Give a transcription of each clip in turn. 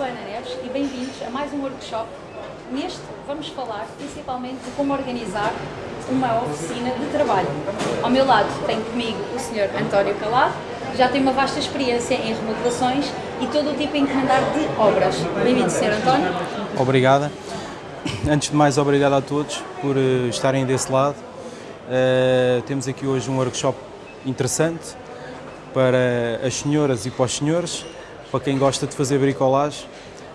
sou Ana Neves e bem-vindos a mais um workshop. Neste vamos falar principalmente de como organizar uma oficina de trabalho. Ao meu lado tenho comigo o Sr. António Calado, já tem uma vasta experiência em remodelações e todo o tipo de encomendar de obras. Bem-vindo, Sr. António. Obrigada. Antes de mais, obrigado a todos por uh, estarem desse lado. Uh, temos aqui hoje um workshop interessante para as senhoras e para os senhores, para quem gosta de fazer bricolagem.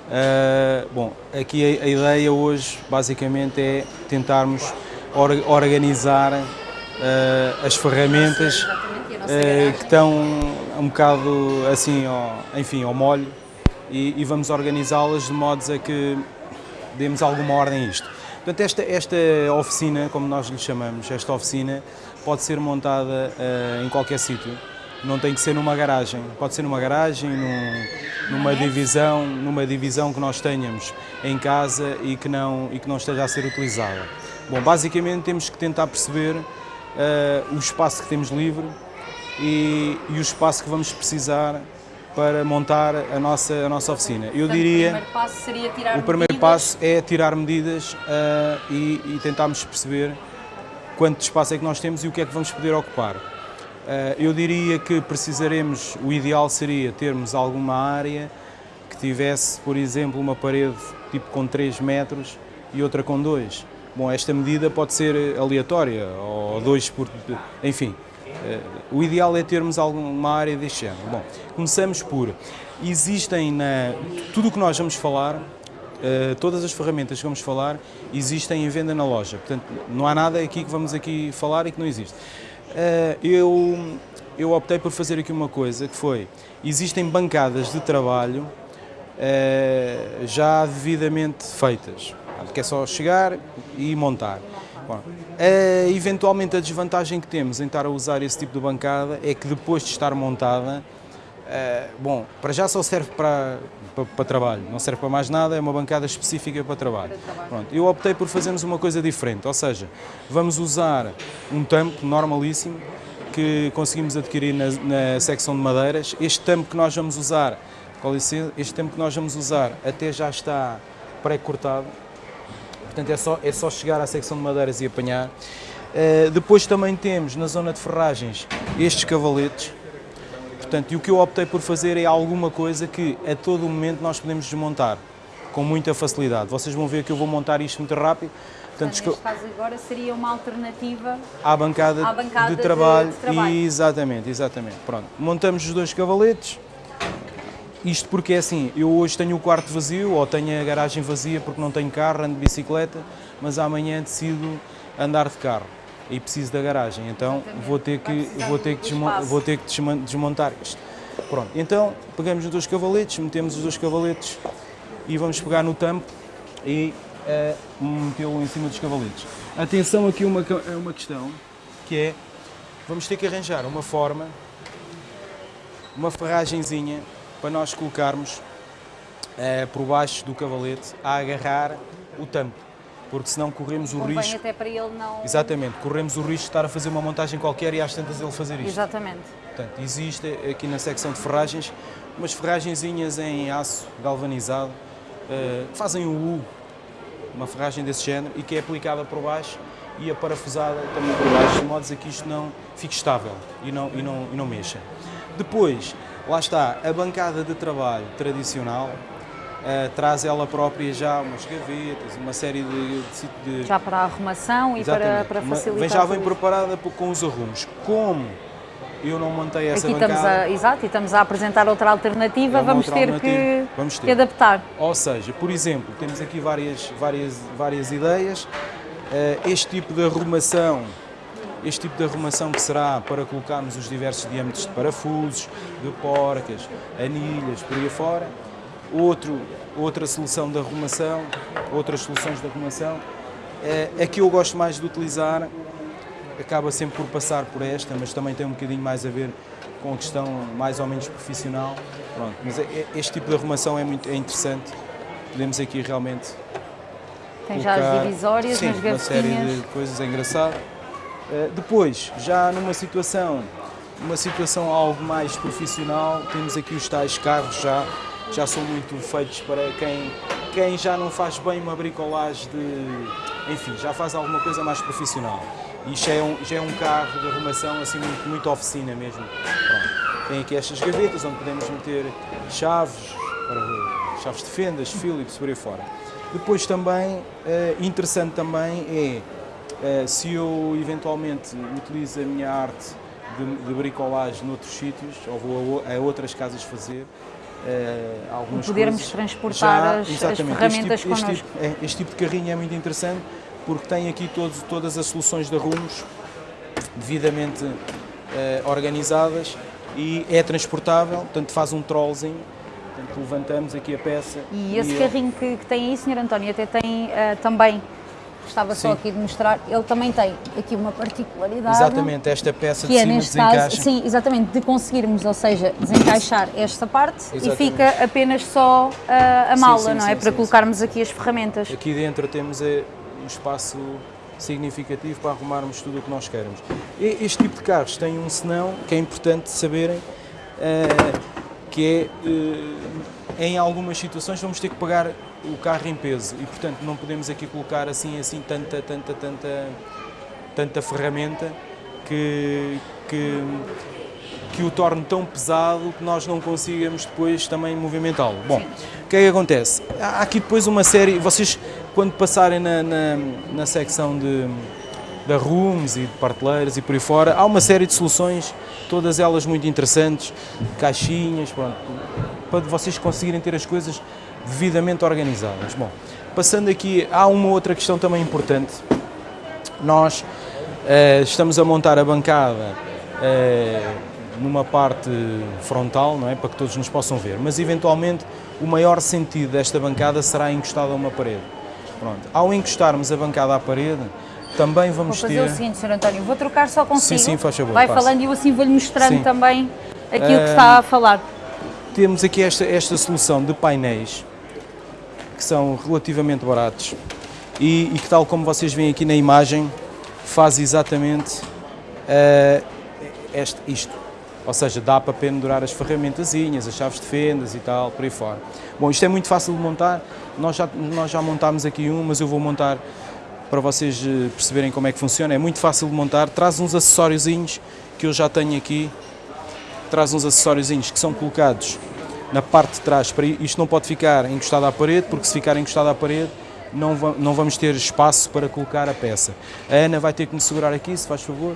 Uh, bom, aqui a, a, ideia hoje basicamente é tentarmos or, organizar uh, as ferramentas uh, que estão um bocado assim, ao, enfim, ao molho e, e vamos organizá-las de modo a que demos alguma ordem a isto. Portanto, esta, esta oficina, como nós lhe chamamos, esta oficina pode ser montada em qualquer sítio não tem que ser numa garagem, pode ser numa garagem, num, numa divisão, numa divisão que nós tenhamos em casa e que não e que não esteja a ser utilizada. Bom, basicamente temos que tentar perceber uh, o espaço que temos livre e, e, o espaço que vamos precisar para montar a nossa a nossa oficina. Eu Portanto, diria o primeiro passo seria tirar o primeiro medidas. passo é tirar medidas uh, e, e tentarmos perceber quanto espaço é que nós temos e o que é que vamos poder ocupar. Eh, eu diria que precisaremos, o ideal seria termos alguma área que tivesse, por exemplo, uma parede tipo com 3 metros e outra com 2. Bom, esta medida pode ser aleatória, ou 2 por... enfim. Eh, o ideal é termos alguma área deste género. Bom, começamos por, existem na... tudo o que nós vamos falar, eh, todas as ferramentas que vamos falar, existem em venda na loja. Portanto, não há nada aqui que vamos aqui falar e que não existe. Eh, eu, eu optei por fazer aqui uma coisa que foi, existem bancadas de trabalho eh, já devidamente feitas, que é só chegar e montar. Bom, eventualmente a desvantagem que temos em estar a usar esse tipo de bancada é que depois de estar montada, uh, bom, para já só serve para, para, para, trabalho, não serve para mais nada, é uma bancada específica para trabalho. Pronto, eu optei por fazermos uma coisa diferente, ou seja, vamos usar um tampo normalíssimo que conseguimos adquirir na, na secção de madeiras. Este tampo que nós vamos usar, com licença, este tampo que nós vamos usar até já está pré-cortado, portanto é só, é só chegar à secção de madeiras e apanhar. Uh, depois também temos na zona de ferragens estes cavaletes, Portanto, e o que eu optei por fazer é alguma coisa que a todo momento nós podemos desmontar com muita facilidade. Vocês vão ver que eu vou montar isto muito rápido. Portanto, neste caso agora seria uma alternativa à bancada, à bancada de, trabalho. de, de trabalho. Exatamente, exatamente. Pronto, montamos os dois cavaletes. Isto porque é assim, eu hoje tenho o quarto vazio ou tenho a garagem vazia porque não tenho carro, ando de bicicleta, mas amanhã decido andar de carro e preciso da garagem, então vou ter que, vou ter que, vou ter que desmontar isto. Pronto, então pegamos os dois cavaletes, metemos os dois cavaletes e vamos pegar no tampo e uh, metê-lo em cima dos cavaletes. Atenção aqui uma, é uma questão, que é, vamos ter que arranjar uma forma, uma ferragenzinha para nós colocarmos uh, por baixo do cavalete a agarrar o tampo porque senão corremos o Convém risco... até para ele não... Exatamente, corremos o risco de estar a fazer uma montagem qualquer e às tantas ele fazer isto. Exatamente. Portanto, existe aqui na secção de ferragens umas ferragenzinhas em aço galvanizado uh, que fazem o U, uma ferragem desse género, e que é aplicada por baixo e a parafusada também por baixo, de modo a que isto não fique estável e não, e não, e não mexa. Depois, lá está, a bancada de trabalho tradicional, Uh, traz ela própria já umas gavetas, uma série de... de, de... Já para a arrumação e para, para facilitar Vem já bem preparada com os arrumos. Como eu não montei essa Aqui bancada... Estamos a, exato, e estamos a apresentar outra alternativa, é vamos, ter alternativa. Que, vamos ter que adaptar. Ou seja, por exemplo, temos aqui várias, várias, várias ideias. Uh, este tipo de arrumação este tipo de arrumação que será para colocarmos os diversos diâmetros de parafusos, de porcas, anilhas, por aí fora, outro, outra solução de arrumação, outras soluções de arrumação. É, a que eu gosto mais de utilizar acaba sempre por passar por esta, mas também tem um bocadinho mais a ver com a questão mais ou menos profissional. Pronto, mas é, é, este tipo de arrumação é, muito, é interessante. Podemos aqui realmente Tem colocar, já as divisórias sim, nas uma série de coisas, é engraçado. Uh, depois, já numa situação, uma situação algo mais profissional, temos aqui os tais carros já já são muito feitos para quem, quem já não faz bem uma bricolagem de. Enfim, já faz alguma coisa mais profissional. Isto é um, já é um carro de arrumação assim muito, muito oficina mesmo. Pronto. Tem aqui estas gavetas onde podemos meter chaves, para, chaves de fendas, Philips, por aí fora. Depois também, eh, interessante também é, eh, se eu eventualmente utilizo a minha arte de, de bricolagem noutros sítios, ou vou a, a outras casas fazer, algumas podermos coisas. transportar as, as, ferramentas este tipo. Este tipo, é, este tipo de carrinho é muito interessante porque tem aqui todos, todas as soluções de rumos devidamente uh, organizadas e é transportável, portanto faz um trollzinho, portanto levantamos aqui a peça. E esse e carrinho que, que, tem aí, Sr. António, até tem uh, também Gostava só aqui de mostrar, ele também tem aqui uma particularidade. Exatamente, esta peça que de é, cima neste desencaixa. caso, sim, exatamente, de conseguirmos, ou seja, desencaixar esta parte exatamente. e fica apenas só uh, a mala, sim, sim, não é? Sim, para colocarmos aqui as ferramentas. Aqui dentro temos eh, um espaço significativo para arrumarmos tudo o que nós queremos. Este tipo de carros tem um senão que é importante saberem, uh, que é, uh, em algumas situações vamos ter que pagar o carro em peso e, portanto, não podemos aqui colocar assim, assim, tanta, tanta, tanta, tanta ferramenta que, que, que o torne tão pesado que nós não consigamos depois também movimentá-lo. Bom, o que é que acontece? Há aqui depois uma série, vocês quando passarem na, na, na secção de, da rooms e de parteleiras e por aí fora, há uma série de soluções, todas elas muito interessantes, caixinhas, pronto, para vocês conseguirem ter as coisas devidamente organizadas. Bom, passando aqui, há uma outra questão também importante. Nós uh, estamos a montar a bancada uh, numa parte frontal, não é, para que todos nos possam ver, mas eventualmente o maior sentido desta bancada será encostado a uma parede. Pronto. Ao encostarmos a bancada à parede, também vamos vou ter... fazer o seguinte, Sr. António, vou trocar só consigo. Sim, sim, faz favor. Vai passa. falando e eu assim vou-lhe mostrando sim. também aquilo uh, que está a falar. Temos aqui esta, esta solução de painéis que são relativamente baratos. E, e, que tal como vocês veem aqui na imagem faz exatamente uh, este, isto, ou seja, dá para pendurar as ferramentazinhas, as chaves de fendas e tal, por aí fora. Bom, isto é muito fácil de montar, nós já, nós já montámos aqui um, mas eu vou montar para vocês perceberem como é que funciona, é muito fácil de montar, traz uns acessóriozinhos que eu já tenho aqui, traz uns acessóriozinhos que são colocados na parte de trás, para isto não pode ficar encostado à parede, porque se ficar encostado à parede não, não vamos ter espaço para colocar a peça. A Ana vai ter que me segurar aqui, se faz favor,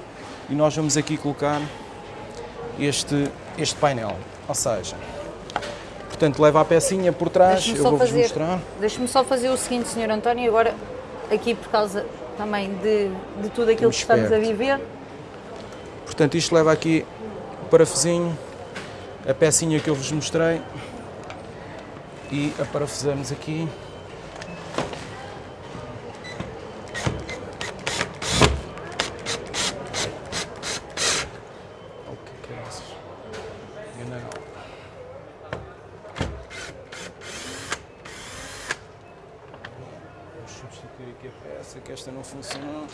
e nós vamos aqui colocar este, este painel, ou seja, portanto leva a pecinha por trás, eu vou-vos mostrar. Deixe-me só fazer o seguinte, Sr. António, agora aqui por causa também de, de tudo aquilo que estamos a viver. Portanto, isto leva aqui o parafusinho, a pecinha que eu vos mostrei e a parafusamos aqui. Vamos substituir aqui a peça que esta não funcionou.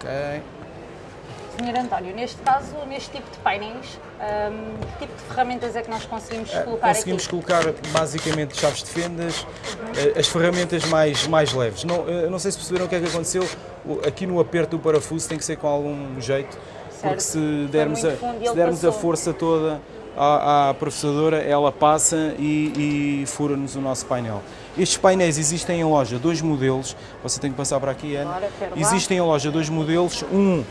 Ok. Senhor António, neste caso, neste tipo de painéis, um, que tipo de ferramentas é que nós conseguimos Uh, colocar Conseguimos aqui? colocar basicamente chaves de fendas, uh, as ferramentas mais, mais leves. Não, uh, não sei se perceberam o que é que aconteceu, aqui no aperto do parafuso tem que ser com algum jeito, porque Certo. se dermos, a, se dermos a força toda à, à processadora, ela passa e, e fura-nos o nosso painel. Estes painéis existem em loja, dois modelos, você tem que passar para aqui, Ana. Ora, pera lá. Existem em loja dois modelos, um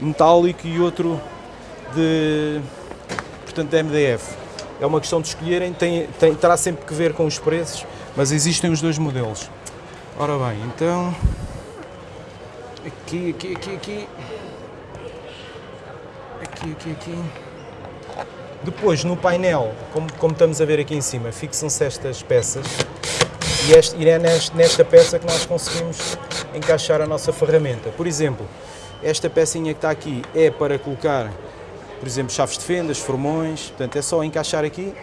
metálico e outro de, portanto, de MDF. É uma questão de escolherem, tem, tem, terá sempre que ver com os preços, mas existem os dois modelos. Ora bem, então, aqui, aqui, aqui, aqui, aqui, aqui, aqui. Depois, no painel, como, como estamos a ver aqui em cima, fixam-se estas peças e, este, e é neste- nesta peça que nós conseguimos encaixar a nossa ferramenta. Por exemplo, esta pecinha que está aqui é para colocar, por exemplo, chaves de fendas, formões, portanto é só encaixar aqui,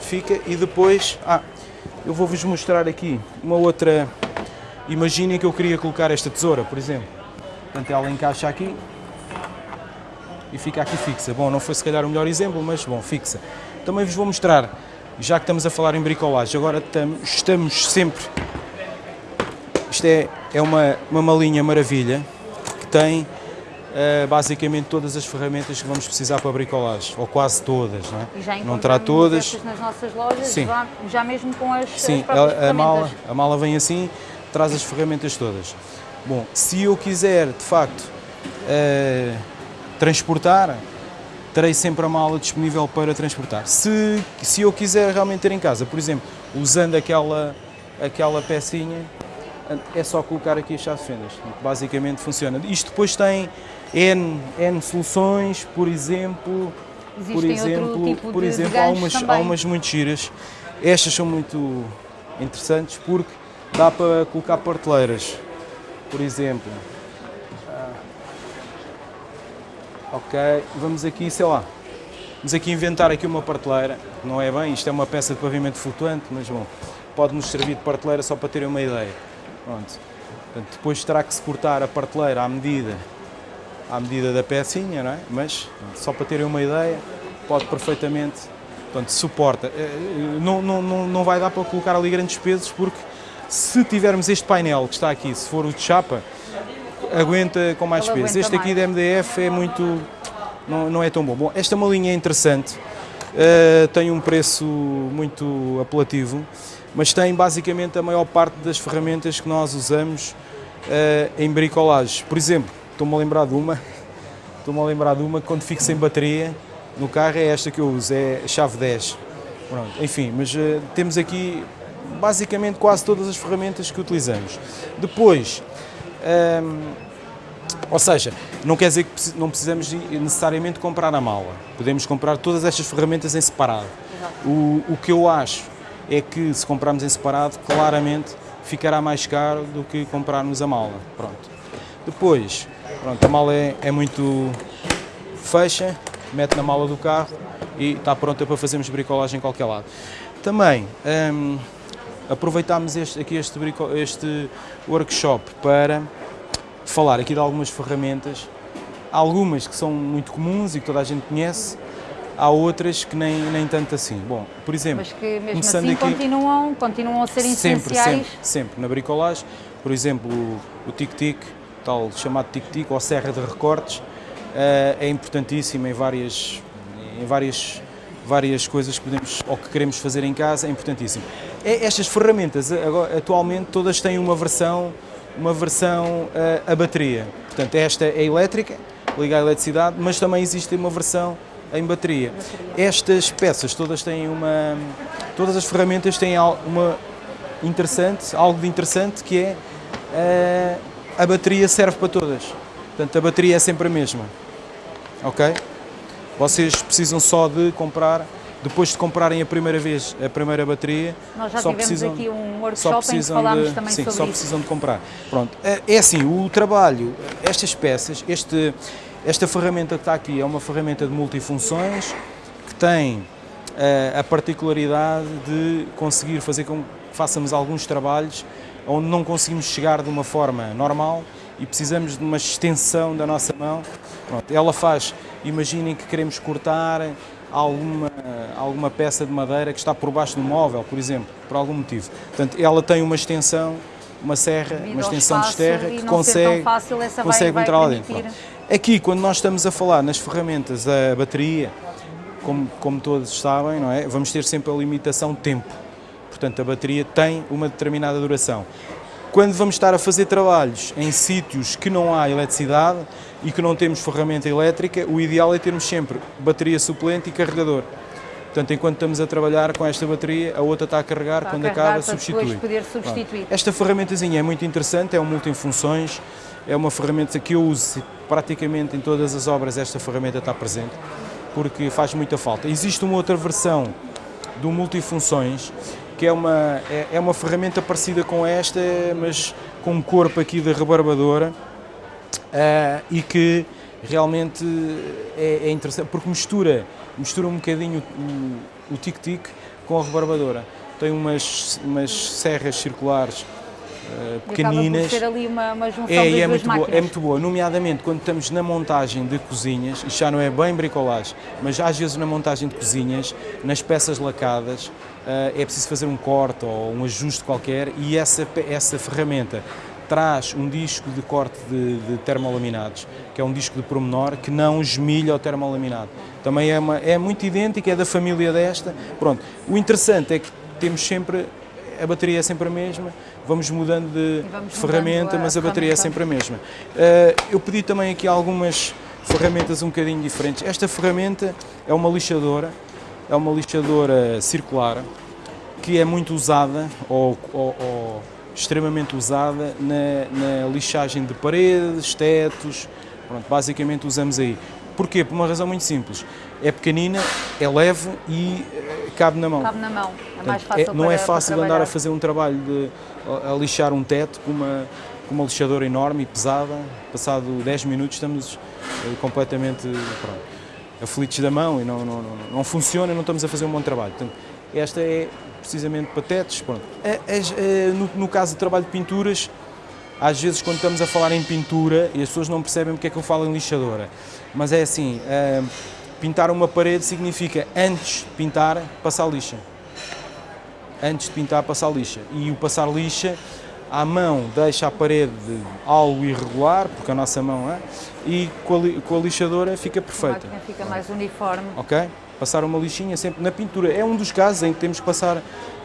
fica e depois, ah, eu vou-vos mostrar aqui uma outra, imaginem que eu queria colocar esta tesoura, por exemplo. Portanto, ela encaixa aqui e fica aqui fixa. Bom, não foi se calhar o melhor exemplo, mas bom, fixa. Também vos vou mostrar, já que estamos a falar em bricolagem, agora estamos sempre... Isto é, é uma, uma malinha maravilha que tem basicamente todas as ferramentas que vamos precisar para a bricolagem, ou quase todas, não é? E já não terá todas. nas nossas lojas, Sim. Já, já mesmo com as, Sim, as a, a mala, a mala vem assim, traz as ferramentas todas. Bom, se eu quiser, de facto, uh, transportar, terei sempre a mala disponível para transportar. Se, se eu quiser realmente ter em casa, por exemplo, usando aquela, aquela pecinha, é só colocar aqui as chaves de fendas. Basicamente funciona. Isto depois tem N, N soluções, por exemplo, Existem por exemplo, tipo por exemplo há, umas, também. há umas muito giras. Estas são muito interessantes porque dá para colocar parteleiras por exemplo. Ah, ok, vamos aqui, sei lá, vamos aqui inventar aqui uma parteleira, não é bem, isto é uma peça de pavimento flutuante, mas bom, pode-nos servir de parteleira só para terem uma ideia. Pronto. Portanto, depois terá que se cortar a parteleira à medida, à medida da pecinha, não é? mas só para terem uma ideia, pode perfeitamente, portanto, suporta. Eh, eh, não, não, não, não vai dar para colocar ali grandes pesos porque se tivermos este painel que está aqui, se for o de chapa, aguenta com mais Ele peso. Este aqui mais. da MDF é muito, não, não é tão bom. Bom, esta malinha é interessante, uh, tem um preço muito apelativo, mas tem basicamente a maior parte das ferramentas que nós usamos uh, em bricolagem. Por exemplo, estou-me a lembrar de uma, estou-me a lembrar de uma, quando fico sem bateria no carro é esta que eu uso, é a chave 10. Pronto, enfim, mas uh, temos aqui basicamente quase todas as ferramentas que utilizamos. Depois, hum, ou seja, não quer dizer que não precisamos necessariamente comprar a mala. Podemos comprar todas estas ferramentas em separado. O, o que eu acho é que se comprarmos em separado, claramente ficará mais caro do que comprarmos a mala. Pronto. Depois, pronto, a mala é, é muito fecha, mete na mala do carro e está pronta para fazermos bricolagem em qualquer lado. Também, hum, aproveitámos este, aqui este, este workshop para falar aqui de algumas ferramentas, algumas que são muito comuns e que toda a gente conhece, há outras que nem, nem tanto assim. Bom, por exemplo, Mas que mesmo assim aqui, continuam, continuam a ser sempre, essenciais. Sempre, sempre, na bricolagem, por exemplo, o tic-tic, tal chamado tic-tic ou serra de recortes, eh, é importantíssimo em várias, em várias várias coisas que podemos ou que queremos fazer em casa, é importantíssimo. É, estas ferramentas agora, atualmente todas têm uma versão, uma versão eh, a bateria. Portanto, esta é elétrica, liga à eletricidade, mas também existe uma versão em bateria. Estas peças todas têm uma, todas as ferramentas têm uma interessante, algo de interessante que é a, eh, bateria serve para todas. Portanto, a bateria é sempre a mesma. Ok? Vocês precisam só de comprar, depois de comprarem a primeira vez a primeira bateria, Nós já só tivemos precisam, aqui um workshop só precisam em que falámos de, também sim, sobre só isso. precisam de comprar. Pronto, é, é assim, o trabalho, estas peças, este, esta ferramenta que está aqui é uma ferramenta de multifunções que tem uh, a particularidade de conseguir fazer com que façamos alguns trabalhos onde não conseguimos chegar de uma forma normal e precisamos de uma extensão da nossa mão. Pronto, ela faz Imaginem que queremos cortar alguma, alguma peça de madeira que está por baixo do móvel, por exemplo, por algum motivo. Portanto, ela tem uma extensão, uma serra, Devido uma extensão de terra que consegue, fácil, consegue vai, entrar lá dentro. permitir. Aqui, quando nós estamos a falar nas ferramentas da bateria, como, como todos sabem, não é? vamos ter sempre a limitação tempo. Portanto, a bateria tem uma determinada duração. Quando vamos estar a fazer trabalhos em sítios que não há eletricidade e que não temos ferramenta elétrica, o ideal é termos sempre bateria suplente e carregador. Portanto, enquanto estamos a trabalhar com esta bateria, a outra está a carregar, Está quando a carregar acaba, para substitui. poder substituir. Esta ferramentazinha é muito interessante, é um multifunções, é uma ferramenta que eu uso praticamente em todas as obras, esta ferramenta está presente, porque faz muita falta. Existe uma outra versão do multifunções que é uma, é, é uma ferramenta parecida com esta, mas com um corpo aqui de rebarbadora uh, e que realmente é, é, interessante, porque mistura, mistura um bocadinho o tic-tic com a rebarbadora. Tem umas, umas serras circulares uh, E acaba pequeninas. ser ali uma, uma junção É, das é muito, boa, máquinas. é muito boa, nomeadamente quando estamos na montagem de cozinhas, isto já não é bem bricolagem, mas às vezes na montagem de cozinhas, nas peças lacadas, eh, é preciso fazer um corte ou um ajuste qualquer e essa, essa ferramenta traz um disco de corte de, de termolaminados, que é um disco de pormenor que não esmilha o termolaminado. Também é, uma, é muito idêntico, é da família desta. Pronto. O interessante é que temos sempre, a bateria é sempre a mesma, vamos mudando de vamos ferramenta, mudando mas a bateria é sempre a mesma. Eh, eu pedi também aqui algumas ferramentas um bocadinho diferentes. Esta ferramenta é uma lixadora, é uma lixadora circular que é muito usada ou, ou- ou extremamente usada na, na lixagem de paredes, tetos. Pronto, basicamente usamos aí. Porquê? Por uma razão muito simples. É pequenina, é leve e eh, cabe na mão. Cabe na mão, é mais fácil é- não para, é fácil andar a fazer um trabalho de a, a lixar um teto com uma, com uma lixadora enorme e pesada. Passado 10 minutos estamos eh, completamente pronto, aflitos da mão e não, não, não, não funciona e não estamos a fazer um bom trabalho. Portanto, esta é precisamente para tetos. Pronto. As- eh, no, no caso do trabalho de pinturas, às vezes quando estamos a falar em pintura e as pessoas não percebem porque é que eu falo em lixadora, mas é assim, eh, pintar uma parede significa antes de pintar, passar lixa. Antes de pintar, passar lixa. E o passar lixa, à mão deixa a parede algo irregular, porque a nossa mão é, e com a, li- com a lixadora fica A perfeita. máquina fica mais uniforme. Ok? Passar uma lixinha sempre na pintura. É um dos casos em que temos que passar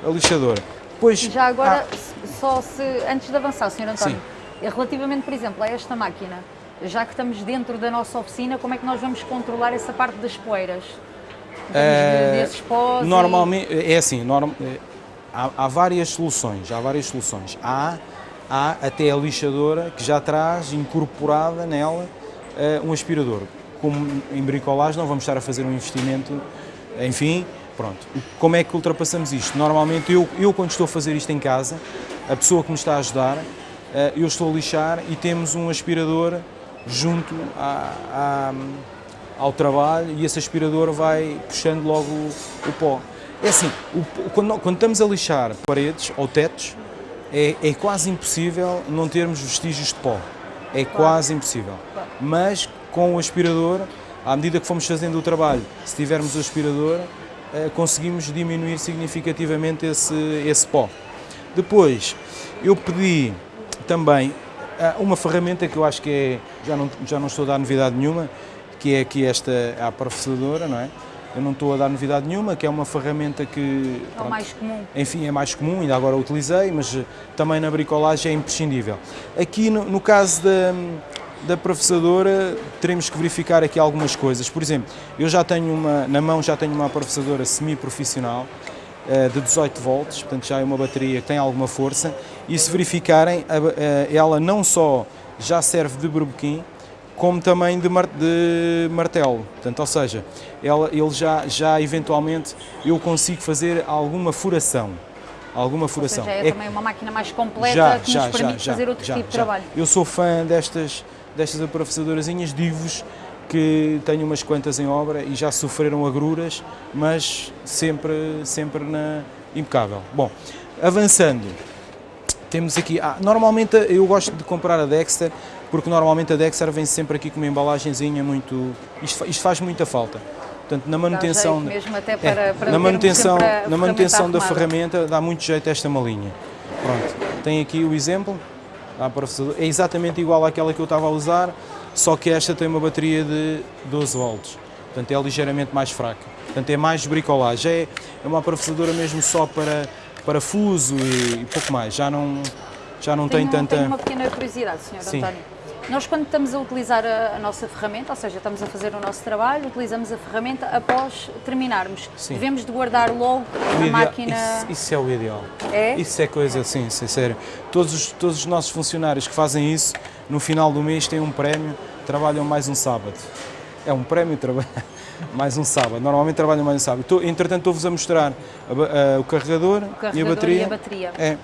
a lixadora. Depois, já agora, s- só se, antes de avançar, Sr. António, relativamente, por exemplo, a esta máquina, já que estamos dentro da nossa oficina, como é que nós vamos controlar essa parte das poeiras? Eh, desses pós e- Normalmente, é assim, norm- é, há, há várias soluções, há várias soluções. Há, há até a lixadora que já traz incorporada nela eh, um aspirador. Como em bricolagem não vamos estar a fazer um investimento, enfim, pronto. Como é que ultrapassamos isto? Normalmente eu, eu quando estou a fazer isto em casa, a pessoa que me está a ajudar, eh, eu estou a lixar e temos um aspirador junto à- à, ao trabalho e esse aspirador vai puxando logo o, o pó. É assim, o quando, quando estamos a lixar paredes ou tetos, é, é quase impossível não termos vestígios de pó. É quase impossível. Mas com o aspirador, à medida que fomos fazendo o trabalho, se tivermos o aspirador, eh, conseguimos diminuir significativamente esse, esse pó. Depois, eu pedi também uma ferramenta que eu acho que é, já não, já não estou a dar novidade nenhuma, que é aqui esta, a professadora, não é? Eu não estou a dar novidade nenhuma, que é uma ferramenta que, É pronto, mais comum. enfim, é mais comum, ainda agora utilizei, mas eh, também na bricolagem é imprescindível. Aqui, no, no caso da, da professadora, teremos que verificar aqui algumas coisas. Por exemplo, eu já tenho uma, na mão já tenho uma professadora semi-profissional, de 18 volts, portanto já é uma bateria que tem alguma força, e se verificarem, eh, ela não só já serve de berbequim, como também de, mar- de martelo. Portanto, ou seja, ela, ele já, já eventualmente eu consigo fazer alguma furação. Alguma furação. seja, é, É- também uma máquina mais completa já, que já, nos permite já, fazer outro tipo de trabalho. Eu sou fã destas, destas aprofessadorazinhas, digo-vos que tenho umas quantas em obra e já sofreram agruras, mas sempre, sempre na impecável. Bom, avançando, temos aqui, ah, normalmente eu gosto de comprar a Dexter, porque normalmente a Dexter vem sempre aqui com uma embalagenzinha muito, isto, isto faz muita falta. Portanto, na manutenção, jeito mesmo até é, para- para na manutenção, a na manutenção da ferramenta dá muito jeito esta malinha. Pronto, tem aqui o exemplo, é exatamente igual àquela que eu estava a usar, só que esta tem uma bateria de 12 volts, portanto é ligeiramente mais fraca. Portanto é mais bricolagem, é, é uma processadora mesmo só para parafuso e, e pouco mais, já não, já não tem Tenho, tanta... tenho uma pequena curiosidade, Sr. António. Nós, quando estamos a utilizar a, a nossa ferramenta, ou seja, estamos a fazer o nosso trabalho, utilizamos a ferramenta após terminarmos. Sim. Devemos de guardar logo O a ideal- máquina. Isso, isso é o ideal. É? Isso é coisa sim, sério. Todos os, todos os nossos funcionários que fazem isso, no final do mês têm um prémio, trabalham mais um sábado. É um prémio trabalhar mais um sábado. Normalmente trabalham mais um sábado. Entretanto, estou-vos a mostrar a a- o carregador, O e a carregador bateria. e a bateria. É.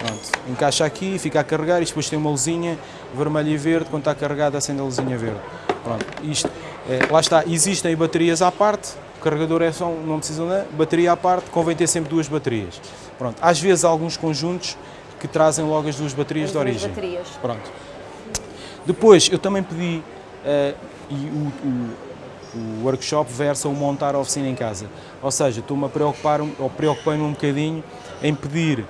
Pronto. Encaixa aqui, fica a carregar e depois tem uma luzinha vermelha e verde. Quando está carregada, acende a luzinha verde. Pronto. Isto, é, lá está. Existem baterias à parte. O carregador é só, não precisa de bateria à parte. Convém ter sempre duas baterias. Pronto. Às vezes, alguns conjuntos que trazem logo as duas baterias As de duas origem. baterias. Pronto. Depois, eu também pedi, eh, e o, o- o workshop versa o montar a oficina em casa. Ou seja, estou-me a preocupar, ou preocupei-me um bocadinho em pedir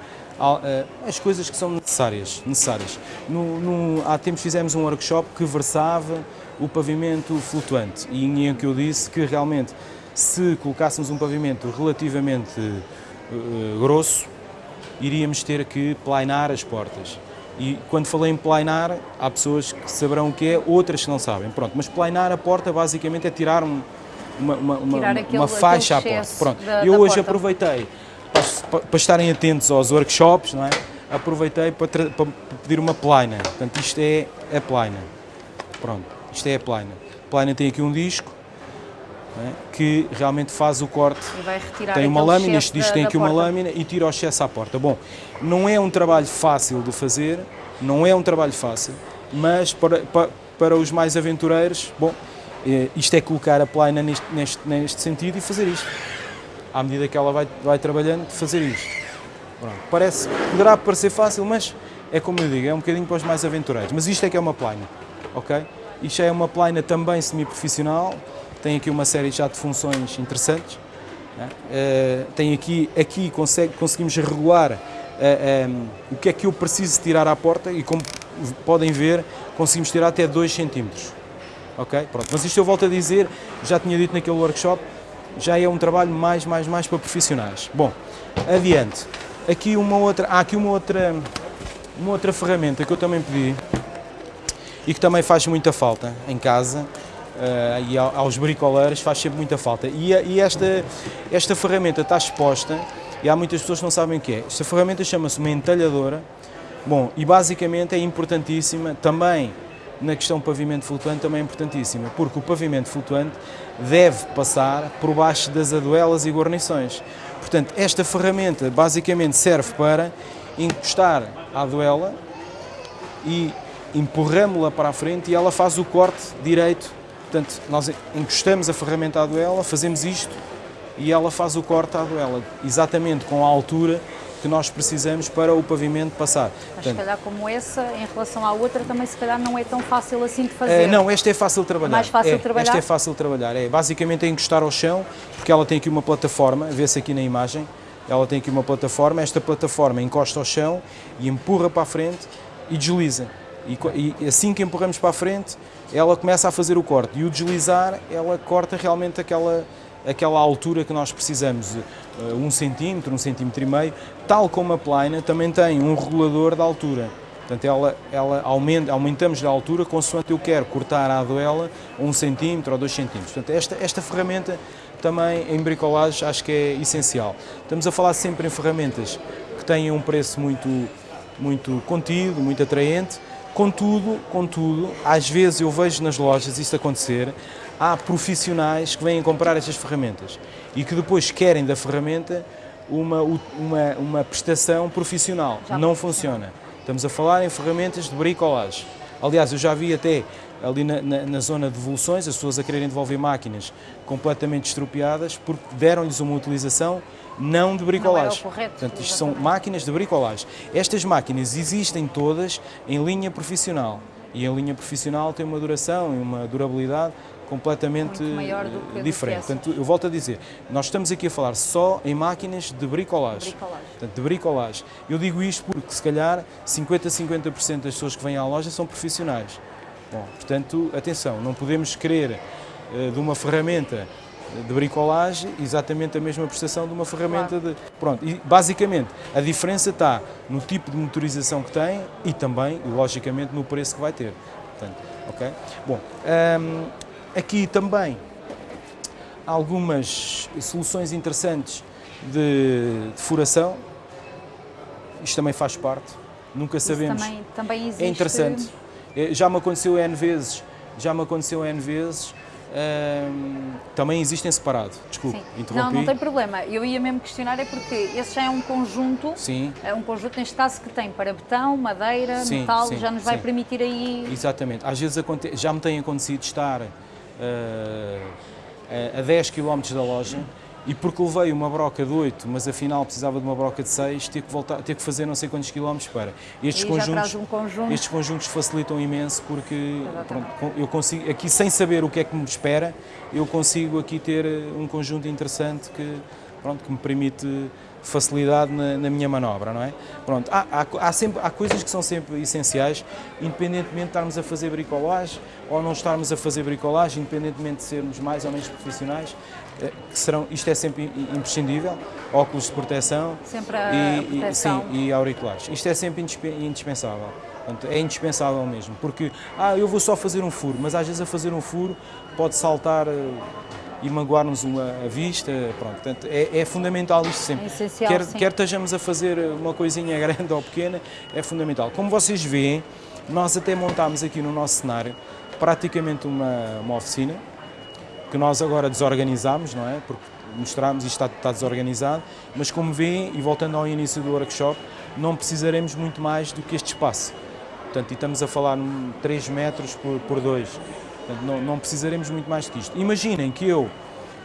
as coisas que são necessárias. necessárias. No, no- há tempos fizemos um workshop que versava o pavimento flutuante e em que eu disse que realmente se colocássemos um pavimento relativamente eh, grosso, iríamos ter que plainar as portas. E quando falei em plainar, há pessoas que saberão o que é, outras que não sabem. Pronto, mas plainar a porta basicamente é tirar um- uma, uma, uma, Tirar uma aquele- faixa à porta. Pronto, da- eu da hoje porta. aproveitei para, para estarem atentos aos workshops, não é? Aproveitei para, para pedir uma plaina. Portanto, isto é a plaina. Pronto, isto é a plaina. A plaina tem aqui um disco é? que realmente faz o corte tem uma lâmina, este disco da- tem aqui uma porta. lâmina e tira o excesso à porta. Bom, não é um trabalho fácil de fazer, não é um trabalho fácil, mas para, para, para os mais aventureiros, bom, eh, isto é colocar a plaina neste, neste, neste sentido e fazer isto. À medida que ela vai, vai trabalhando, fazer isto. Pronto. Parece, poderá parecer fácil, mas é como eu digo, é um bocadinho para os mais aventureiros. Mas isto é que é uma plaina, ok? Isto é uma plaina também semi-profissional, tem aqui uma série já de funções interessantes. né? Eh, tem aqui, aqui consegue, conseguimos regular eh, em, o que é que eu preciso tirar à porta e como podem ver, conseguimos tirar até 2 centímetros. Ok? Pronto. Mas isto eu volto a dizer, já tinha dito naquele workshop, já é um trabalho mais, mais, mais para profissionais. Bom, adiante. Aqui uma outra, há aqui uma outra, uma outra ferramenta que eu também pedi e que também faz muita falta em casa eh, e ao- aos bricoleiros faz sempre muita falta. E, e esta, esta ferramenta está exposta e há muitas pessoas que não sabem o que é. Esta ferramenta chama-se uma entalhadora. Bom, e basicamente é importantíssima também na questão pavimento flutuante também é importantíssima, porque o pavimento flutuante deve passar por baixo das aduelas e guarnições. Portanto, esta ferramenta basicamente serve para encostar a aduela e empurramos-la para a frente e ela faz o corte direito. Portanto, nós encostamos a ferramenta à duela, fazemos isto e ela faz o corte à duela, exatamente com a altura que nós precisamos para o pavimento passar. Mas se calhar como essa, em relação à outra, também se calhar não é tão fácil assim de Eh, fazer. não, esta é fácil de trabalhar. Mais fácil É, de trabalhar? Esta é fácil de trabalhar. É basicamente é encostar ao chão, porque ela tem aqui uma plataforma, vê-se aqui na imagem. Ela tem aqui uma plataforma, esta plataforma encosta ao chão e empurra para a frente e desliza. E, e assim que empurramos para a frente, ela começa a fazer o corte. E o deslizar, ela corta realmente aquela, aquela altura que nós precisamos, eh, um centímetro, um centímetro e meio, tal como a plaina também tem um regulador de altura. Portanto, ela, ela aumenta, aumentamos a altura consoante eu quero cortar a duela um centímetro ou dois centímetros. Portanto, esta, esta ferramenta também em bricolagem acho que é essencial. Estamos a falar sempre em ferramentas que têm um preço muito, muito contido, muito atraente. Contudo, contudo, às vezes eu vejo nas lojas isto acontecer, há profissionais que vêm comprar estas ferramentas e que depois querem da ferramenta uma, uma, uma prestação profissional. Já Não funciona. Estamos a falar em ferramentas de bricolagem. Aliás, eu já vi até ali na, na- na zona de devoluções as pessoas a quererem devolver máquinas completamente estropiadas porque deram-lhes uma utilização não de bricolagem. correto, Portanto, isto são máquinas de bricolagem. Estas máquinas existem todas em linha profissional. E a linha profissional tem uma duração e uma durabilidade completamente eh, diferente. Portanto, eu volto a dizer, nós estamos aqui a falar só em máquinas de bricolagem. Bricolagem. Portanto, de bricolagem. Eu digo isto porque, se calhar, 50 a 50% das pessoas que vêm à loja são profissionais. Bom, portanto, atenção, não podemos querer eh, de uma ferramenta de bricolagem exatamente a mesma prestação de uma ferramenta de. Pronto, e basicamente a diferença está no tipo de motorização que tem e também, logicamente, no preço que vai ter. Portanto, ok? Bom, hum, aqui também algumas soluções interessantes de, de furação. Isto também faz parte. Nunca Isso sabemos. também, também existe. É interessante. Já me aconteceu N vezes, já me aconteceu N vezes. Também existem separado. Desculpe, Sim. interrompi. Não, não tem problema. Eu ia mesmo questionar é porque esse já é um conjunto, Sim, é um conjunto neste caso que tem para betão, madeira, Sim, metal, sim, já nos vai permitir aí exatamente. Às vezes já me tem acontecido estar ah, a- a 10 km da loja e porque levei uma broca de 8, mas afinal precisava de uma broca de 6, ter que, voltar, ter que fazer não sei quantos quilómetros para. Estes, conjuntos, um conjunto. estes conjuntos facilitam imenso porque pronto, eu consigo, aqui sem saber o que é que me espera, eu consigo aqui ter eh, um conjunto interessante que, pronto, que me permite facilidade na, na, minha manobra, não é? Pronto, há, há, há, sempre, há coisas que são sempre essenciais, independentemente de estarmos a fazer bricolagem ou não estarmos a fazer bricolagem, independentemente de sermos mais ou menos profissionais, eh, que serão, isto é sempre imprescindível, óculos de proteção, sempre e, proteção. E, sim, e auriculares. Isto é sempre indispensável. Portanto, é indispensável mesmo, porque ah, eu vou só fazer um furo, mas às vezes a fazer um furo pode saltar eh, e magoar-nos a vista. Pronto, portanto, é, é, fundamental isto sempre. É essencial, quer, quer estejamos a fazer uma coisinha grande ou pequena, é fundamental. Como vocês veem, nós até montámos aqui no nosso cenário praticamente uma, uma oficina, que nós agora desorganizámos, não é? Porque mostramos isto está, está desorganizado, mas como veem, e voltando ao início do workshop, não precisaremos muito mais do que este espaço. Portanto, e estamos a falar 3 metros por, por 2. Portanto, não, não, precisaremos muito mais do que isto. Imaginem que eu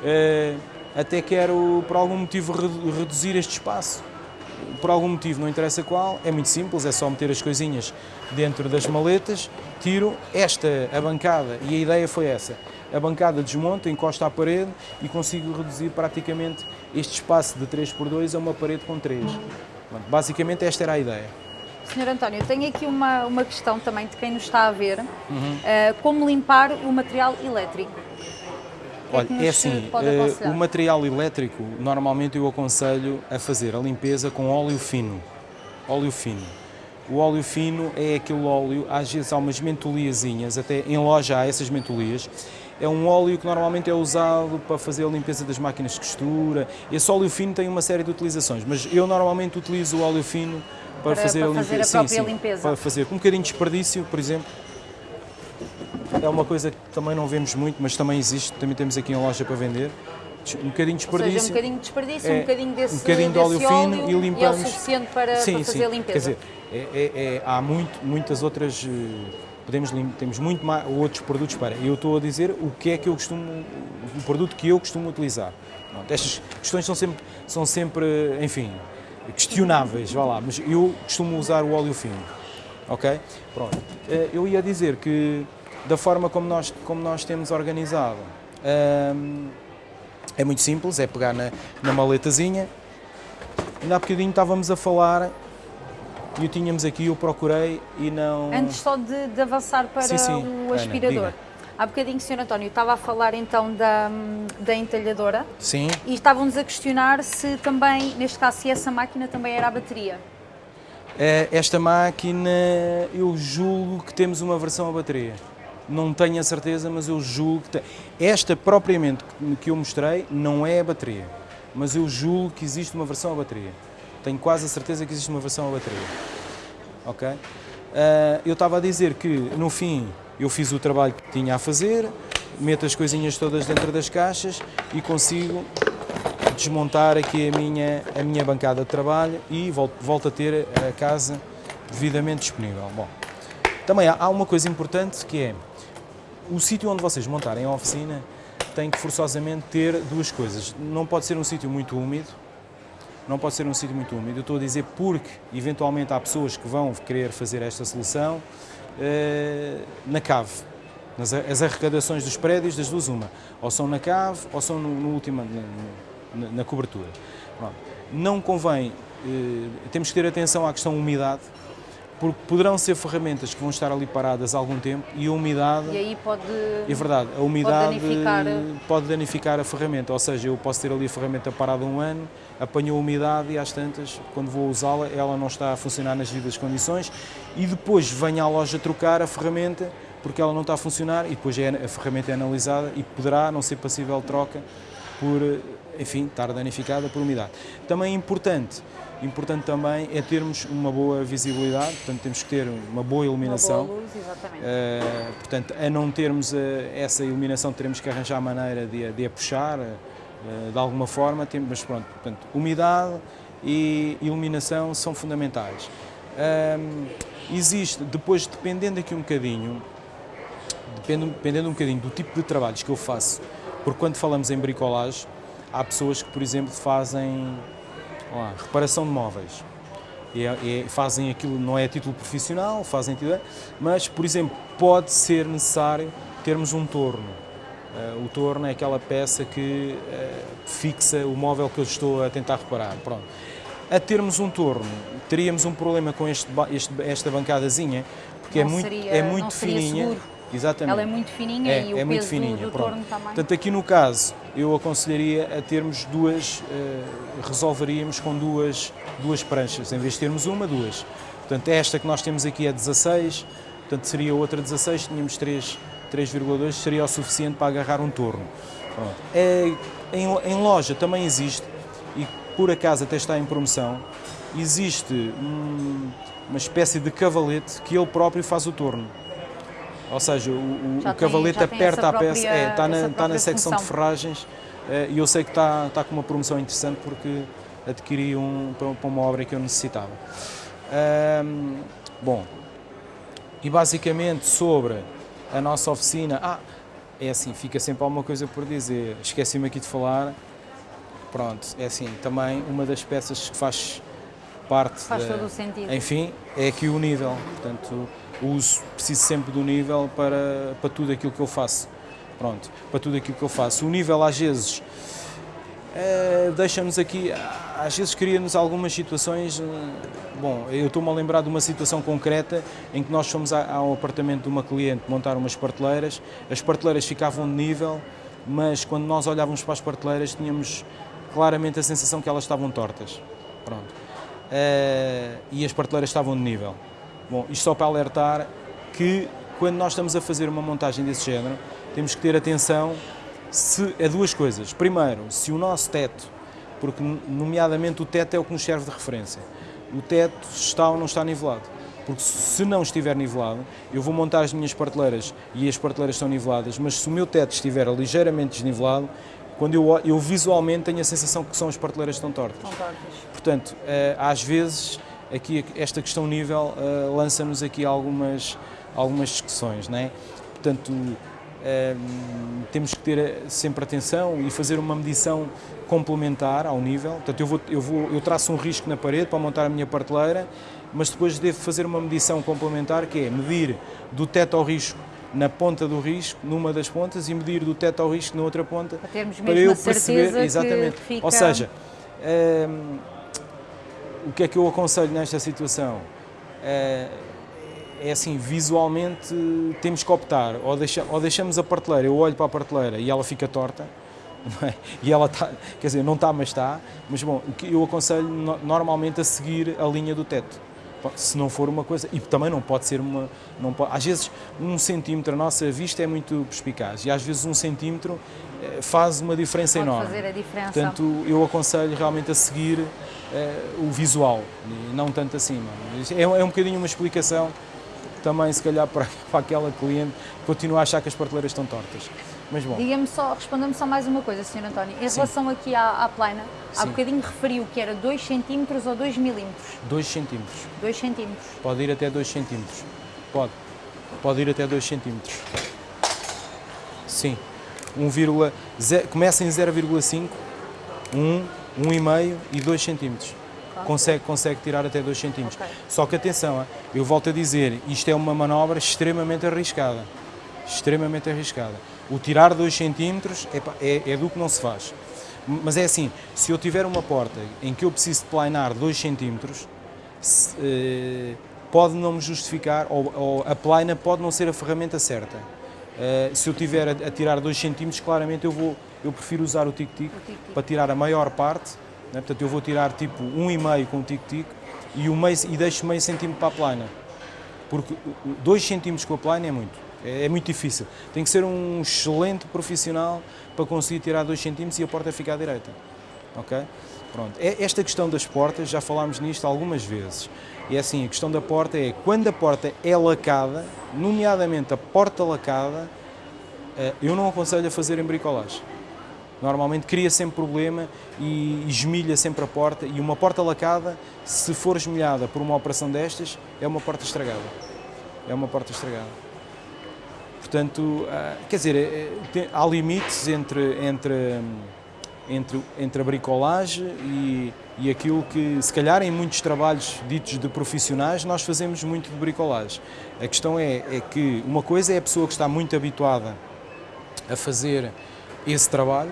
eh, até quero, por algum motivo, reduzir este espaço. Por algum motivo, não interessa qual, é muito simples, é só meter as coisinhas dentro das maletas, tiro esta, a bancada, e a ideia foi essa. A bancada desmonta, encosta à parede e consigo reduzir praticamente este espaço de 3 por 2 a uma parede com 3. basicamente esta era a ideia. Sr. António, tenho aqui uma, uma questão também de quem nos está a ver. Uhum. Uh, como limpar o material elétrico? É Olha, é, é assim, uh, o material elétrico, normalmente eu aconselho a fazer a limpeza com óleo fino. Óleo fino. O óleo fino é aquele óleo, às vezes há umas mentoliazinhas, até em loja há essas mentolias. É um óleo que normalmente é usado para fazer a limpeza das máquinas de costura. Esse óleo fino tem uma série de utilizações, mas eu normalmente utilizo o óleo fino para, fazer, para a, fazer a própria sim, limpeza. Para fazer com um bocadinho de desperdício, por exemplo. É uma coisa que também não vemos muito, mas também existe, também temos aqui em loja para vender. Um bocadinho de desperdício. Ou seja, um bocadinho de desperdício, é, um bocadinho desse, um bocadinho de óleo, óleo fino e limpamos. E é o suficiente para, sim, para fazer sim. a limpeza. Quer dizer, é, é, é, há muito, muitas outras eh, podemos temos muito mais outros produtos para. Eu estou a dizer o que é que eu costumo, o produto que eu costumo utilizar. Pronto, estas questões são sempre, são sempre, enfim, questionáveis, vá lá, mas eu costumo usar o óleo fino, ok? Pronto. Eh, eu ia dizer que da forma como nós, como nós temos organizado, hum, é muito simples, é pegar na, na maletazinha. Ainda há bocadinho estávamos a falar e o tínhamos aqui, eu procurei e não... Antes só de, de avançar para sim, sim. o aspirador. Ana, Há bocadinho, Sr. António, estava a falar então da, da entalhadora. Sim. E estávamos a questionar se também, neste caso, se essa máquina também era a bateria. É, esta máquina, eu julgo que temos uma versão a bateria. Não tenho a certeza, mas eu julgo que tem. Esta propriamente que eu mostrei não é a bateria, mas eu julgo que existe uma versão a bateria. Tenho quase a certeza que existe uma versão a bateria. Ok? Uh, eu estava a dizer que, no fim, eu fiz o trabalho que tinha a fazer, meto as coisinhas todas dentro das caixas e consigo desmontar aqui a minha, a minha bancada de trabalho e volto, volto a ter a casa devidamente disponível. Bom, também há, há uma coisa importante que é o sítio onde vocês montarem a oficina tem que forçosamente ter duas coisas. Não pode ser um sítio muito úmido, não pode ser um sítio muito úmido. Eu estou a dizer porque eventualmente há pessoas que vão querer fazer esta solução na cave. Nas, as arrecadações dos prédios, das duas, uma. Ou são na cave ou são no, no último, na, na cobertura. Pronto. Não convém, eh, temos que ter atenção à questão da umidade, porque poderão ser ferramentas que vão estar ali paradas há algum tempo e a umidade... E aí pode... É verdade, a umidade pode danificar... pode danificar a ferramenta, ou seja, eu posso ter ali a ferramenta parada um ano, apanhou a umidade e às tantas, quando vou usá-la, ela não está a funcionar nas devidas condições e depois venho à loja trocar a ferramenta porque ela não está a funcionar e depois é, a ferramenta é analisada e poderá não ser passível troca por, enfim, estar danificada por umidade. Também é importante Importante também é termos uma boa visibilidade, portanto temos que ter uma boa iluminação. Uma boa luz, exatamente. Uh, portanto, a não termos uh, essa iluminação, teremos que arranjar a maneira de, de a puxar uh, de alguma forma, temos, mas pronto, portanto, umidade e iluminação são fundamentais. existe, depois dependendo aqui um bocadinho, dependendo, dependendo um bocadinho do tipo de trabalhos que eu faço, porque quando falamos em bricolagem, há pessoas que, por exemplo, fazem reparação de móveis. É, e fazem aquilo, não é a título profissional, fazem mas, por exemplo, pode ser necessário termos um torno. Uh, o torno é aquela peça que uh, fixa o móvel que eu estou a tentar reparar. Pronto. A termos um torno, teríamos um problema com este, este, esta bancadazinha, porque é não é muito, seria, é muito fininha. Seguro. Exatamente. Ela é muito fininha é, e o é peso muito fininha, do, do pronto. torno também. Portanto, aqui no caso, eu aconselharia a termos duas, uh, resolveríamos com duas, duas pranchas, em vez de termos uma, duas. Portanto, esta que nós temos aqui é 16, portanto seria outra 16, tínhamos 3,2, seria o suficiente para agarrar um torno. É, em, em, loja também existe, e por acaso até está em promoção, existe um, uma espécie de cavalete que ele próprio faz o torno. Ou seja, o, o cavalete tem, aperta a peça, é, está, na, está na secção função. de ferragens é, e eu sei que está, está com uma promoção interessante porque adquiri um para uma obra que eu necessitava. bom, e basicamente sobre a nossa oficina, ah, é assim, fica sempre alguma coisa por dizer, esqueci-me aqui de falar, pronto, é assim, também uma das peças que faz parte... Faz de, todo o sentido. Enfim, é aqui o nível, portanto, uso, preciso sempre do nível para, para tudo aquilo que eu faço. Pronto, para tudo aquilo que eu faço. O nível às vezes é, deixa-nos aqui, às vezes cria-nos algumas situações, eh, bom, eu estou-me a lembrar de uma situação concreta em que nós fomos ao apartamento de uma cliente montar umas parteleiras, as parteleiras ficavam de nível, mas quando nós olhávamos para as parteleiras tínhamos claramente a sensação que elas estavam tortas. Pronto. É, e as parteleiras estavam de nível. Bom, isto só para alertar que quando nós estamos a fazer uma montagem desse género, temos que ter atenção se, a duas coisas. Primeiro, se o nosso teto, porque nomeadamente o teto é o que nos serve de referência, o teto está ou não está nivelado. Porque se não estiver nivelado, eu vou montar as minhas prateleiras e as prateleiras estão niveladas, mas se o meu teto estiver ligeiramente desnivelado, quando eu, eu visualmente tenho a sensação que são as prateleiras que estão tortas. Estão tortas. Portanto, eh, às vezes aqui esta questão nível uh, lança-nos aqui algumas, algumas discussões, não é? Portanto, uh, temos que ter eh, sempre atenção e fazer uma medição complementar ao nível. Portanto, eu, vou, eu, vou, eu traço um risco na parede para montar a minha prateleira, mas depois devo fazer uma medição complementar, que é medir do teto ao risco na ponta do risco, numa das pontas, e medir do teto ao risco na outra ponta, para, para eu perceber exatamente. Fica... Ou seja, o que é que eu aconselho nesta situação? É, é assim, visualmente temos que optar, ou, deixa, ou deixamos a parteleira, eu olho para a parteleira e ela fica torta, é? e ela está, quer dizer, não está, mas está, mas bom, eu aconselho normalmente a seguir a linha do teto se não for uma coisa, e também não pode ser uma, não pode, às vezes um centímetro, a nossa vista é muito perspicaz, e às vezes um centímetro faz uma diferença pode enorme. fazer a diferença. Portanto, eu aconselho realmente a seguir eh, o visual, e não tanto acima. É, é um bocadinho uma explicação também, se calhar, para, para aquela cliente que continua a achar que as prateleiras estão tortas. Mas bom. Diga-me só, responda-me só mais uma coisa, Sr. António. Em Sim. relação aqui à, à plana, Sim. há bocadinho referiu que era 2 cm ou 2 milímetros? 2 cm. 2 cm. Pode ir até 2 cm. Pode. Pode ir até 2 cm. Sim. 1, começa em 0,5, 1, 1,5 e 2 cm. Consegue, consegue tirar até 2 cm. Okay. Só que atenção, eu volto a dizer, isto é uma manobra extremamente arriscada. Extremamente arriscada o tirar 2 centímetros é, é, é, do que não se faz. Mas é assim, se eu tiver uma porta em que eu preciso de planar 2 centímetros, eh, pode não me justificar, ou, ou, a plana pode não ser a ferramenta certa. Eh, se eu tiver a, a tirar 2 centímetros, claramente eu, vou, eu prefiro usar o tic-tic para tirar a maior parte, né? portanto eu vou tirar tipo 1,5 com o tic-tic e, e deixo meio centímetro para a plana. Porque 2 centímetros com a plana é muito. É, é, muito difícil. Tem que ser um excelente profissional para conseguir tirar 2 centímetros e a porta ficar direita. Ok? Pronto. É, esta questão das portas, já falámos nisto algumas vezes. E é assim, a questão da porta é, quando a porta é lacada, nomeadamente a porta lacada, eh, eu não aconselho a fazer em bricolagem. Normalmente cria sempre problema e esmilha sempre a porta e uma porta lacada, se for esmilhada por uma operação destas, é uma porta estragada. É uma porta estragada. Portanto, ah, quer dizer, eh, há limites entre, entre, entre, entre a bricolagem e, e aquilo que, se calhar, em muitos trabalhos ditos de profissionais, nós fazemos muito de bricolagem. A questão é, é que uma coisa é a pessoa que está muito habituada a fazer esse trabalho,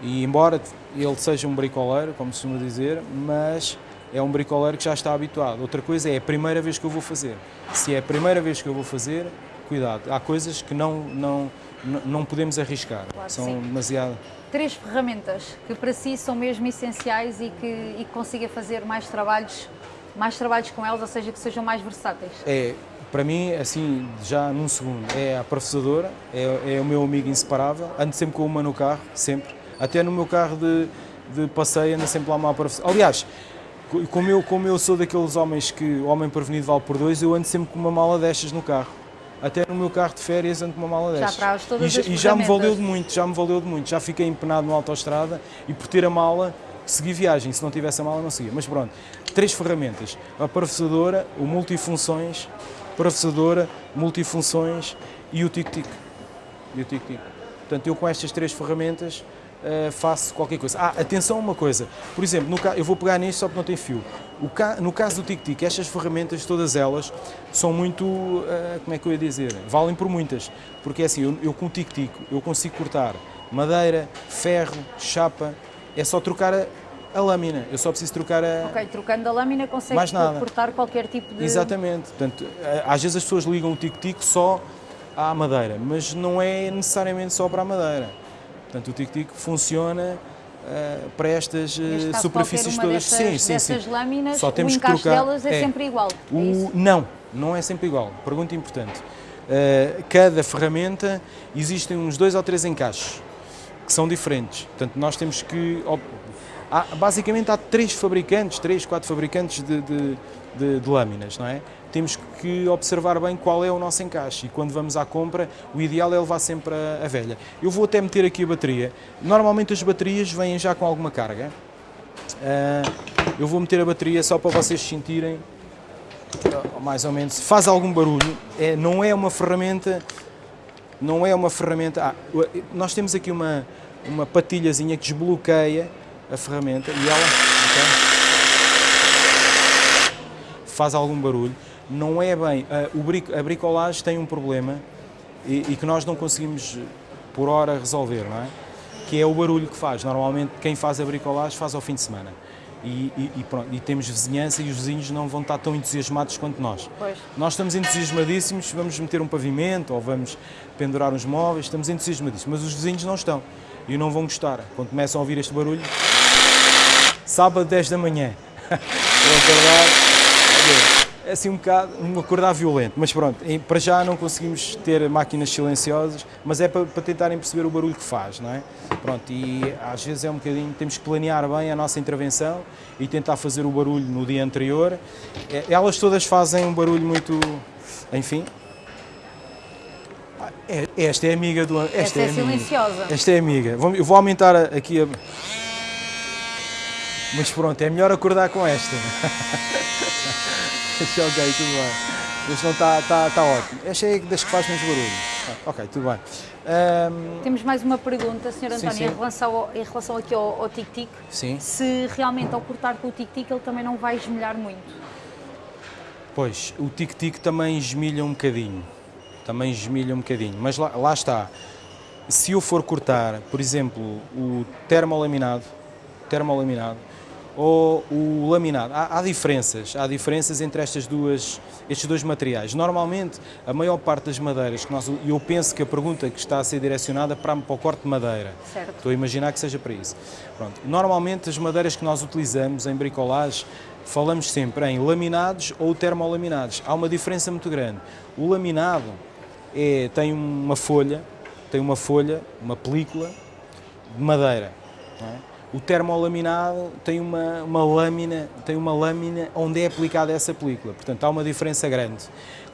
e embora ele seja um bricoleiro, como se costuma dizer, mas é um bricoleiro que já está habituado. Outra coisa é a primeira vez que eu vou fazer. Se é a primeira vez que eu vou fazer, cuidado. Há coisas que não, não, não podemos arriscar. Claro, São sim. demasiado. Três ferramentas que para si são mesmo essenciais e que, e que consiga fazer mais trabalhos, mais trabalhos com elas, ou seja, que sejam mais versáteis. É, para mim, assim, já num segundo, é a professadora, é, é o meu amigo inseparável. Ando sempre com uma no carro, sempre. Até no meu carro de, de passeio, anda sempre lá uma professora. Aliás, co- como eu, como eu sou daqueles homens que o homem prevenido vale por dois, eu ando sempre com uma mala destas no carro. Até no meu carro de férias ando com uma mala Já destas. traz todas e, já- as e já me valeu de muito, já me valeu de muito. Já fiquei empenado na autoestrada e por ter a mala segui viagem. Se não tivesse a mala, não seguia. Mas pronto, três ferramentas. A professadora, o multifunções, professadora, multifunções e o tic-tic. E o tic-tic. Portanto, eu com estas três ferramentas eh, faço qualquer coisa. Ah, atenção a uma coisa. Por exemplo, no eu vou pegar nisto só porque não tem fio. Ca- no caso do tic-tic, estas ferramentas, todas elas, são muito, eh, como é que eu ia dizer, valem por muitas. Porque é assim, eu, eu com o tic-tic, eu consigo cortar madeira, ferro, chapa, é só trocar a, a lâmina. Eu só preciso trocar a, Ok, trocando a lâmina consegue cortar qualquer tipo de... Exatamente. Portanto, às vezes as pessoas ligam o tic-tic só à madeira, mas não é necessariamente só para a madeira. Portanto, o tic-tic funciona eh, para estas Neste caso, superfícies todas. Dessas, sim, sim, dessas sim. lâminas, Só temos o que encaixe trocar- delas é, é. sempre igual. É O- não, não é sempre igual. Pergunta importante. Eh, cada ferramenta existem uns dois ou três encaixes que são diferentes. Portanto, nós temos que. há- basicamente há três fabricantes, três, quatro fabricantes de, de- de- de lâminas, não é? Temos que observar bem qual é o nosso encaixe e quando vamos à compra, o ideal é levar sempre a, a velha. Eu vou até meter aqui a bateria. Normalmente as baterias vêm já com alguma carga. Ah, eu vou meter a bateria só para vocês sentirem mais ou menos. Faz algum barulho. É, não é uma ferramenta. Não é uma ferramenta. Ah, nós temos aqui uma, uma patilhazinha que desbloqueia a ferramenta e ela ok? faz algum barulho. Não é bem. a bricolagem tem um problema e, que nós não conseguimos por hora resolver, não é? Que é o barulho que faz. Normalmente quem faz a bricolagem faz ao fim de semana. E, e- pronto, e temos vizinhança e os vizinhos não vão estar tão entusiasmados quanto nós. Pois. Nós estamos entusiasmadíssimos, vamos meter um pavimento ou vamos pendurar uns móveis, estamos entusiasmadíssimos, mas os vizinhos não estão e não vão gostar. Quando começam a ouvir este barulho, sábado 10 da manhã, vão acordar, assim um bocado, um acordar violento, mas pronto, para já não conseguimos ter máquinas silenciosas, mas é para, para tentarem perceber o barulho que faz, não é? Pronto, e às vezes é um bocadinho, temos que planear bem a nossa intervenção e tentar fazer o barulho no dia anterior. É, Elas todas fazem um barulho muito, enfim. Ah, é- Esta é amiga do. Esta, Esta é amiga. silenciosa. Esta é amiga. Eu vou aumentar aqui a. Mas pronto, é melhor acordar com esta. Esta, ok, tudo bem. Este não está tá, tá ótimo. Esta é das que faz menos barulho. Ah, ok, tudo bem. Ahm, Temos mais uma pergunta, Sr. Sim, António, sim. Em, relação ao, em relação aqui ao, ao tic-tic. sim. Se realmente ao cortar com o tic-tic ele também não vai esmelhar muito. Pois, o tic-tic também esmilha um bocadinho. Também esmilha um bocadinho. Mas lá, lá está. Se eu for cortar, por exemplo, o termolaminado, termolaminado ou o laminado, há, há diferenças. Há diferenças entre estas duas, estes dois materiais. Normalmente, a maior parte das madeiras que nós... E eu penso que a pergunta que está a ser direcionada para, para o corte de madeira. Certo. Estou a imaginar que seja para isso. Pronto. Normalmente, as madeiras que nós utilizamos em bricolagem, falamos sempre em laminados ou termolaminados. Há uma diferença muito grande. O laminado é, tem uma folha, tem uma folha, uma película de madeira. é? O termolaminado tem uma, uma lâmina, tem uma lâmina onde é aplicada essa película. Portanto, há uma diferença grande.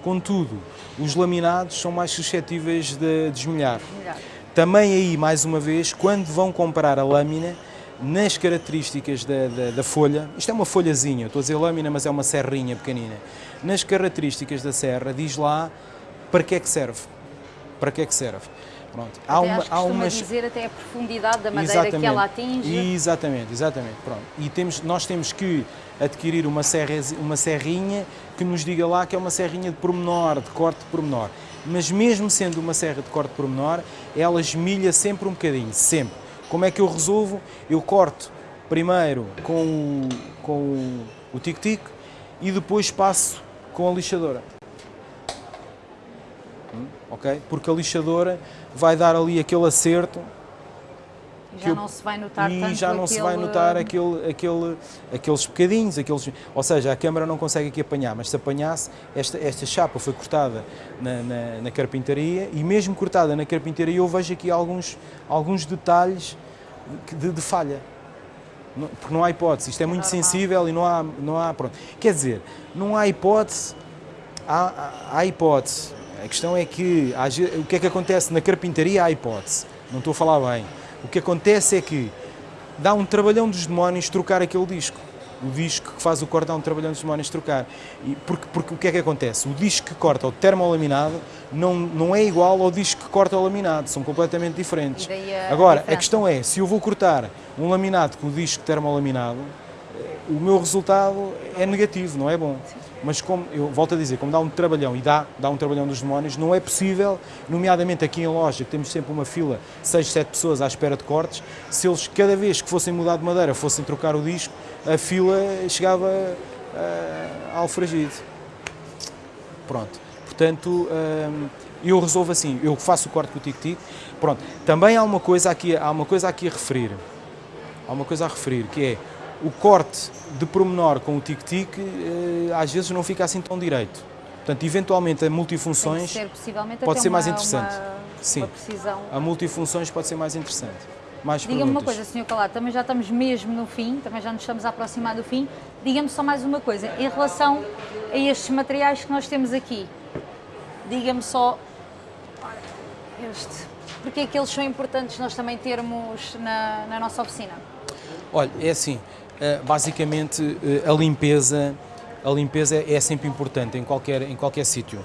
Contudo, os laminados são mais suscetíveis de desmolhar. Melhor. Também aí, mais uma vez, quando vão comprar a lâmina, nas características da, da, da folha, isto é uma folhazinha, estou a dizer lâmina, mas é uma serrinha pequenina. Nas características da serra, diz lá para que é que serve. Para que é que serve. Pronto. Há uma, há umas dizer até a profundidade da madeira exatamente, que ela atinge. Exatamente, exatamente. Pronto. E temos, nós temos que adquirir uma, serra, uma serrinha que nos diga lá que é uma serrinha de pormenor, de corte de pormenor. Mas mesmo sendo uma serra de corte de pormenor, ela esmilha sempre um bocadinho, sempre. Como é que eu resolvo? Eu corto primeiro com o, com o tic-tic e depois passo com a lixadora. Ok? Porque a lixadora vai dar ali aquele acerto já eu, não se vai notar e tanto já não aquele... se vai notar aquele, aquele, aqueles bocadinhos, aqueles, ou seja, a câmara não consegue aqui apanhar, mas se apanhasse, esta, esta chapa foi cortada na, na, na carpintaria e mesmo cortada na carpintaria eu vejo aqui alguns, alguns detalhes de, de falha. porque não há hipótese, isto é, é muito normal. sensível e não há, não há, pronto. Quer dizer, não há hipótese, há, há hipótese. A questão é que, o que é que acontece na carpintaria há hipótese, não estou a falar bem. O que acontece é que dá um trabalhão dos demónios trocar aquele disco. O disco que faz o corte dá um trabalhão dos demónios trocar. E porque, porque o que é que acontece? O disco que corta o termolaminado não, não é igual ao disco que corta o laminado, são completamente diferentes. A Agora, diferença. a questão é, se eu vou cortar um laminado com o disco termolaminado, o meu resultado é negativo, não é bom. Sim mas como, eu volto a dizer, como dá um trabalhão, e dá, dá um trabalhão dos demónios, não é possível, nomeadamente aqui em loja, que temos sempre uma fila, 6, 7 pessoas à espera de cortes, se eles cada vez que fossem mudar de madeira fossem trocar o disco, a fila chegava uh, ao fragido. Pronto, portanto, uh, eu resolvo assim, eu faço o corte com o tic-tic, pronto. Também há uma coisa aqui, há uma coisa aqui a referir, há uma coisa a referir, que é, o corte de promenor com o tic-tic eh, às vezes não fica assim tão direito. Portanto, eventualmente a multifunções ser, pode ser uma, mais interessante. Uma, Sim, uma precisão. a multifunções pode ser mais interessante. Diga-me uma coisa, Sr. Calado, também já estamos mesmo no fim, também já nos estamos a aproximar do fim. Diga-me só mais uma coisa, em relação a estes materiais que nós temos aqui, diga-me só este, porque é que eles são importantes nós também termos na, na nossa oficina? Olha, é assim, basicamente eh, a limpeza, a limpeza é sempre importante em qualquer, em qualquer sítio,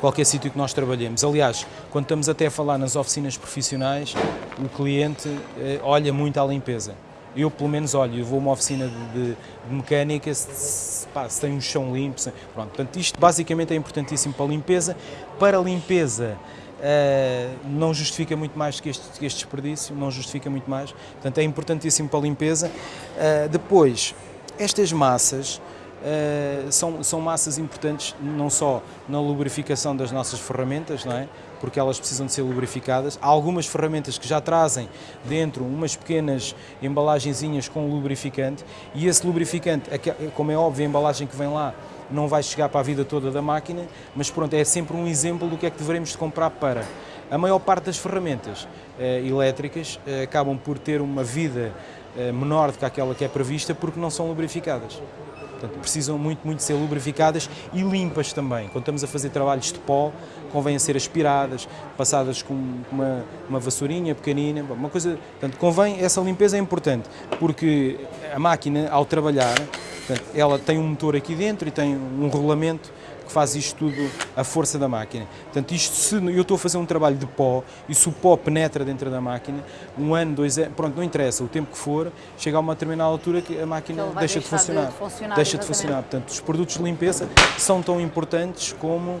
qualquer sítio que nós trabalhemos. Aliás, quando estamos até a falar nas oficinas profissionais, o cliente eh, olha muito à limpeza. Eu, pelo menos, olho, eu vou a uma oficina de, de, de mecânica, se, pá, se, tem um chão limpo, se, pronto. Portanto, isto basicamente é importantíssimo para a limpeza. Para a limpeza, Uh, não justifica muito mais que este, que este, desperdício, não justifica muito mais, portanto é importantíssimo para a limpeza. Uh, depois, estas massas uh, são, são massas importantes não só na lubrificação das nossas ferramentas, não é? porque elas precisam de ser lubrificadas. Há algumas ferramentas que já trazem dentro umas pequenas embalagenzinhas com lubrificante e esse lubrificante, como é óbvio, a embalagem que vem lá não vai chegar para a vida toda da máquina, mas pronto, é sempre um exemplo do que é que devemos de comprar para. A maior parte das ferramentas eh, elétricas eh, acabam por ter uma vida menor do que aquela que é prevista porque não são lubrificadas. Portanto, precisam muito, muito ser lubrificadas e limpas também. Quando estamos a fazer trabalhos de pó, convém ser aspiradas, passadas com uma, uma vassourinha pequenina, uma coisa... Portanto, convém, essa limpeza é importante, porque a máquina, ao trabalhar, portanto, ela tem um motor aqui dentro e tem um rolamento que faz isto tudo a força da máquina. Portanto, isto, se eu estou a fazer um trabalho de pó e se o pó penetra dentro da máquina, um ano, dois anos, pronto, não interessa, o tempo que for, chega a uma determinada altura que a máquina deixa de funcionar. de funcionar. Deixa de funcionar. Portanto, os produtos de limpeza são tão importantes como uh,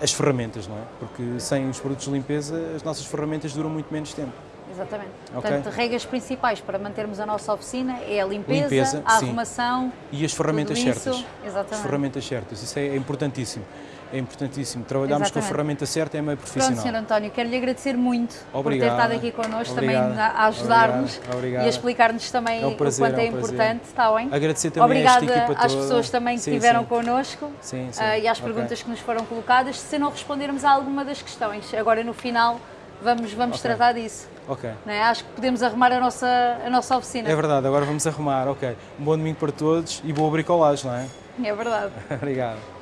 as ferramentas, não é? Porque sem os produtos de limpeza, as nossas ferramentas duram muito menos tempo. Exatamente. Okay. Portanto, regras principais para mantermos a nossa oficina é a limpeza, limpeza a arrumação e as ferramentas certas. Exatamente. As ferramentas certas, isso é importantíssimo. É importantíssimo. Trabalharmos Exatamente. com a ferramenta certa é meio profissional. Pronto, Sr. António, quero-lhe agradecer muito Obrigado. por ter estado aqui connosco, Obrigado. também a ajudar-nos e a explicar-nos também é um prazer, o quanto é, um importante. Está bem? Agradecer também Obrigada a esta às pessoas também que sim, estiveram sim. connosco sim, sim. Uh, e às perguntas okay. que nos foram colocadas. Se não respondermos a alguma das questões, agora no final vamos, vamos okay. tratar disso. Ok. É? Acho que podemos arrumar a nossa, a nossa oficina. É verdade, agora vamos arrumar, ok. Um bom domingo para todos e boa bricolagem, não é? É verdade. Obrigado.